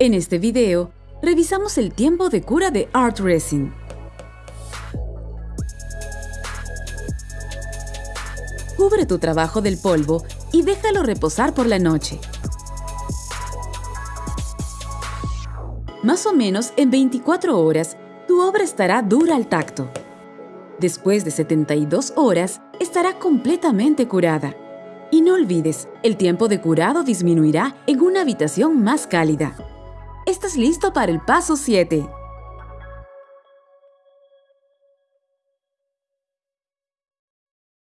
En este video, revisamos el tiempo de cura de Art Resin. Cubre tu trabajo del polvo y déjalo reposar por la noche. Más o menos en 24 horas, tu obra estará dura al tacto. Después de 72 horas, estará completamente curada. Y no olvides, el tiempo de curado disminuirá en una habitación más cálida. Estás listo para el paso 7.